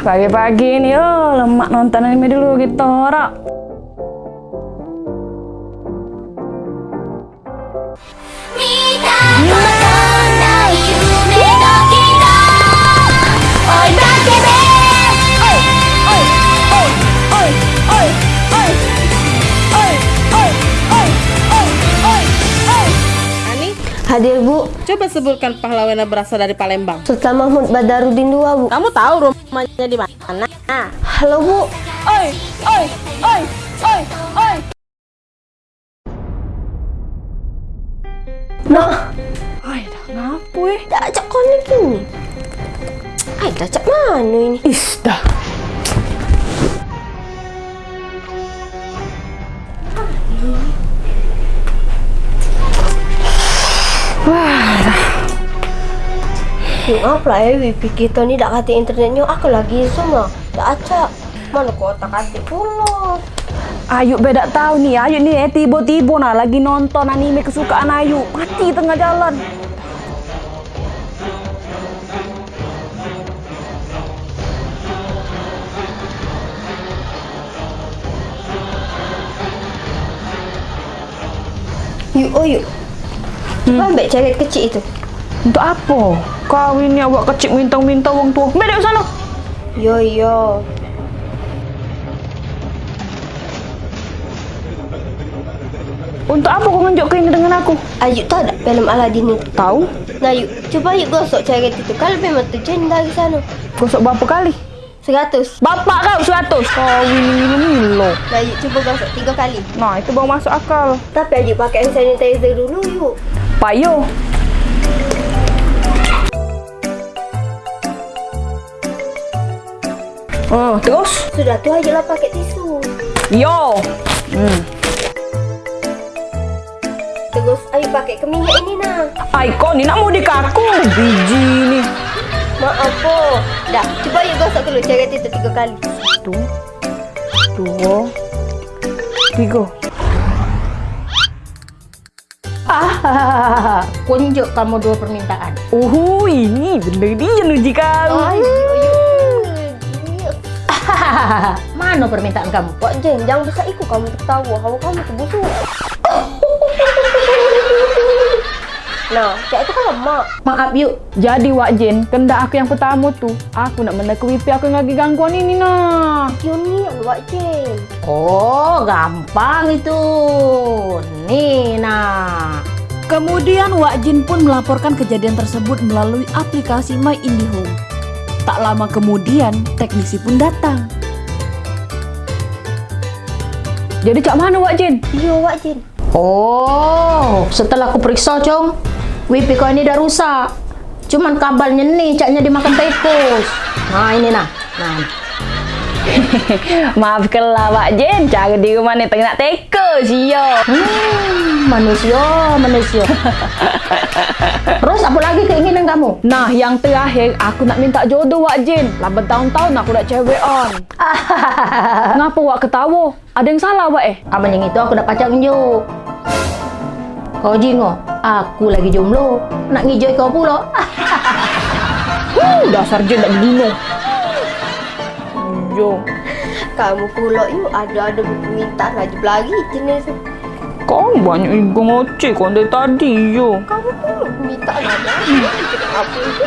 Pagi-pagi ini oh lemak nonton anime dulu gitu, rak. Hadir Bu, coba sebutkan pahlawan yang berasal dari Palembang. Sultan Mahmud Badarudin II Bu. Kamu tahu rumahnya di mana? Halo Bu, Oi, oi, oi, oi, oi. nah, Ay, dah ngapa eh? konek ini. Ay, tak acak mana ini? Is, dah. Maaf lah ya, wifi kita ni tak kata internetnya aku lagi semua. Tak acak. Mana kau tak kata pula. Ayu beda tahu nih, Ayu nih eh tiba-tiba nah lagi nonton anime kesukaan Ayu, mati tengah jalan. Yuk, oh yuk. Coba ambil ceret kecil itu. Untuk apa? Kau ini awak kecil minta-minta uang tua. Beda sana. Yo yo. Untuk apa kau nunjuk ini dengan aku? Ayu tahu tak film Aladdin itu? Tahu? Nah yuk, coba yuk gosok ceret itu. Kalau memang tujuan dari sana. Gosok berapa kali? Seratus. Bapak kau seratus. Kau ini milo. Nah yuk, coba gosok tiga kali. Nah itu baru masuk akal. Tapi Ayu pakai sanitizer dulu yuk. Payo. Oh, terus? Sudah tu Ayu lah pakai tisu. Yo. Hmm. Terus Ayu pakai ke minyak ini nah. Ay, kau ni nak mau dikaku. Biji ni. Maaf po. Dah, coba yuk gosok dulu ceret itu tiga kali. Satu, dua, tiga. Ah, kunjuk kamu dua permintaan. Oh, ini bener dia nuji kau. Ayu, Mana permintaan kamu? Wak Jen, jangan besar ikut kamu tertawa. Hawa kamu terbusuk. Nah, cak itu kan lemak. Maaf yuk, Jadi Wak Jen, kendak aku yang pertama tu, aku nak menek wifi aku yang lagi gangguan ini nah. Union, Wak Jen. Oh, gampang itu. Nih, nah. Kemudian Wak Jin pun melaporkan kejadian tersebut melalui aplikasi My IndiHome. Tak lama kemudian, teknisi pun datang. Jadi cak mana Wak Jen? Iya, Wak Jen. Oh, setelah aku periksa, Cong, wifi kau ini dah rusak. Cuman kabelnya nih, caknya dimakan tikus. Nah, ini nah. Nah, Maafkanlah Wak Jen, cara di rumah ni tengah nak teka siyo. hmm, manusia, manusia. Apa lagi keinginan kamu? Nah, yang terakhir, aku nak minta jodoh Wak Jen. Lah bertahun-tahun aku dah cewek on. Ngapa Wak ketawa? Ada yang salah Wak eh? Abang yang itu aku dah pacang jo. Kau jingo, aku lagi jomblo. Nak ngijoi kau pula. Huh, dasar Jen tak dibunuh. Jo, Kamu pula yuk ada-ada permintaan lagi lagi jenis. Kau banyak ego ngoceh kau dari tadi yo. Kamu pula permintaan ada. Kenapa itu?